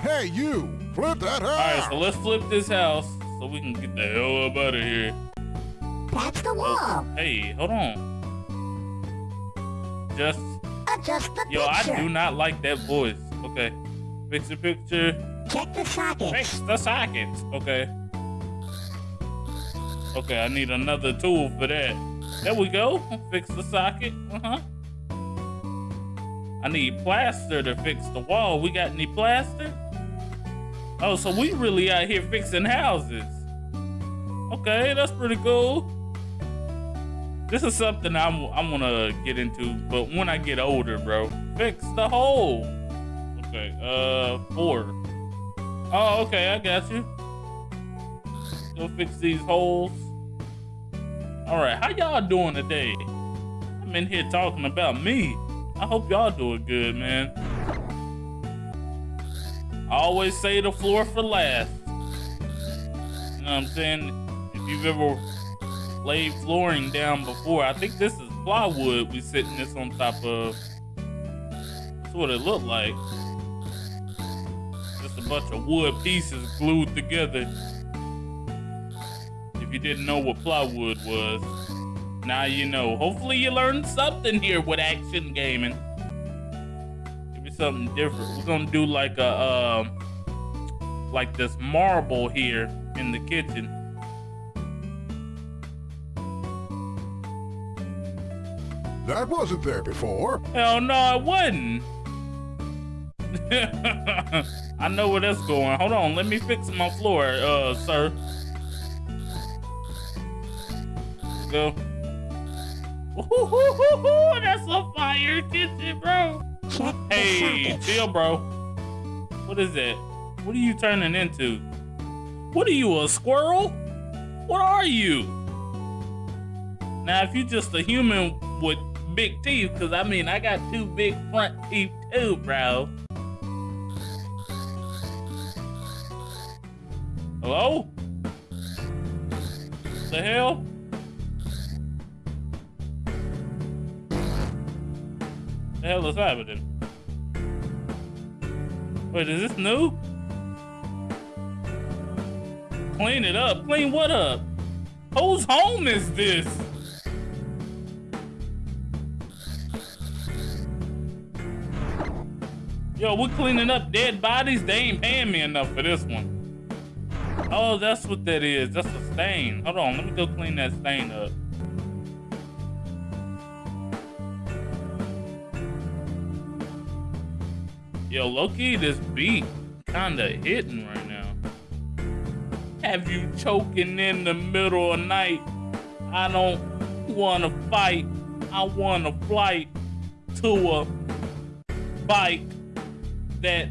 Hey, you! Flip that house! All right, so let's flip this house so we can get the hell up out of here. That's the Oh, wall. hey, hold on. Just, Adjust the yo, I do not like that voice. Okay, fix the picture. Check the sockets. Fix the sockets. Okay. Okay, I need another tool for that. There we go. Fix the socket. Uh huh. I need plaster to fix the wall. We got any plaster? Oh, so we really out here fixing houses. Okay, that's pretty cool. This is something I'm I'm gonna get into, but when I get older, bro. Fix the hole. Okay, uh, four. Oh, okay, I got you. Go fix these holes. All right, how y'all doing today? I'm in here talking about me. I hope y'all doing good, man. I always say the floor for last. You know what I'm saying? If you've ever laid flooring down before, I think this is plywood we sitting this on top of. That's what it looked like. Just a bunch of wood pieces glued together. If you didn't know what plywood was, now you know. Hopefully you learned something here with action gaming. Something different. We're gonna do like a um like this marble here in the kitchen. That wasn't there before. Hell no, it wasn't. I know where that's going. Hold on, let me fix my floor, uh, sir. Go. Ooh, that's a fire kitchen, bro. Check Hey, chill, bro. What is that? What are you turning into? What are you, a squirrel? What are you? Now, if you're just a human with big teeth, because I mean, I got two big front teeth too, bro. Hello? The hell? The hell is happening? Wait, is this new? Clean it up. Clean what up? Whose home is this? Yo, we're cleaning up dead bodies. They ain't paying me enough for this one. Oh, that's what that is. That's a stain. Hold on, let me go clean that stain up. Yo, Loki, this beat kinda hitting right now. Have you choking in the middle of night? I don't wanna fight. I wanna flight to a bike that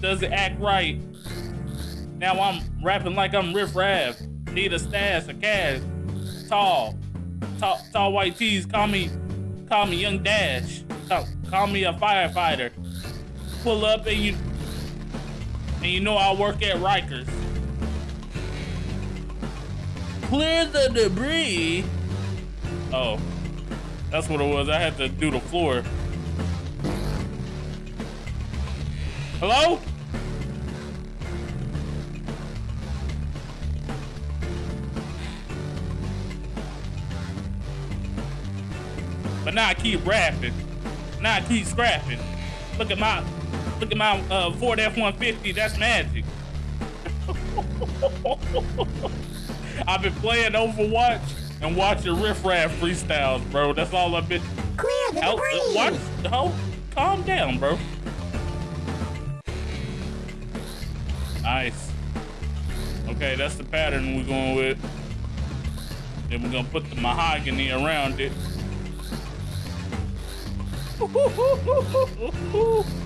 doesn't act right. Now I'm rapping like I'm Riff Raff. Need a stash a cash. Tall. Tall, tall white tees. Call me, call me Young Dash. Call, call me a firefighter. Pull up and you, and you know I work at Rikers. Clear the debris. Oh, that's what it was. I had to do the floor. Hello? But now I keep rapping. Now I keep scrapping. Look at my, look at my uh, Ford F-150. That's magic. I've been playing Overwatch and watching Riff Raff freestyles, bro. That's all I've been. Clear the Help, debris. watch, hold, calm down, bro. Nice. Okay, that's the pattern we're going with. Then we're gonna put the mahogany around it.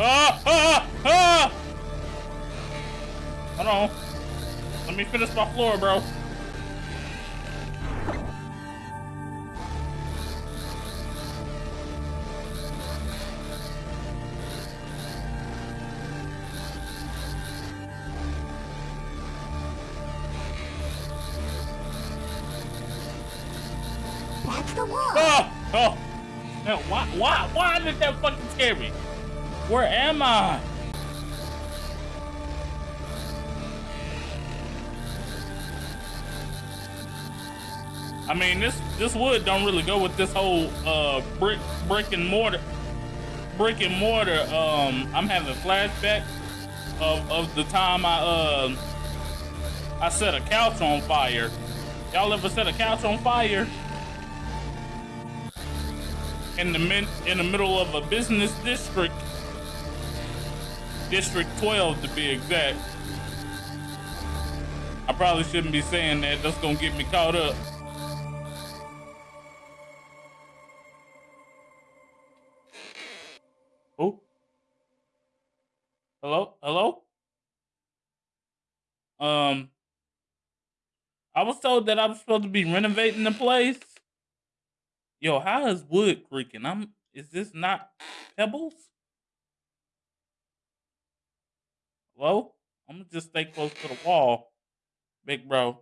Ah, ah, ah! Hold on. Let me finish my floor, bro. That's the wall. Oh, oh. Hell, why, why, why did that fucking scare me? Where am I? I mean, this this wood don't really go with this whole uh brick brick and mortar brick and mortar. Um, I'm having flashbacks of of the time I uh I set a couch on fire. Y'all ever set a couch on fire? In the min in the middle of a business district, District 12 to be exact. I probably shouldn't be saying that. That's gonna get me caught up. Oh. Hello? Hello? Um, I was told that I'm supposed to be renovating the place. Yo, how is wood creaking? I'm. Is this not pebbles? Hello? I'm gonna just stay close to the wall, big bro.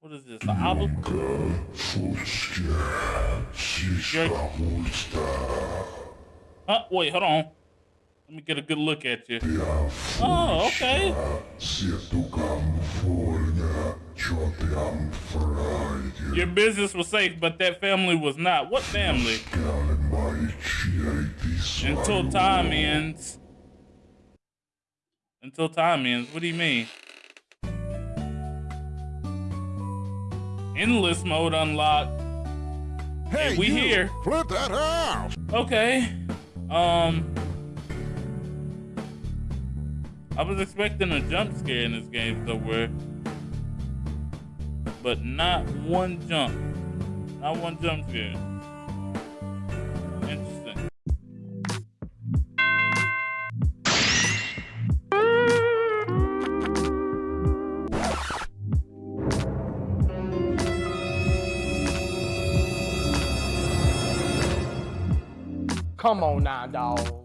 What is this? An olive? Huh? Wait, hold on. Let me get a good look at you. Oh, okay. Your business was safe, but that family was not. What family? Until time ends. Until time ends. What do you mean? Endless mode unlocked. Hey, we you, here. Flip that house. Okay. Um. I was expecting a jump scare in this game somewhere. But not one jump. Not one jump scare. Come on now, dog.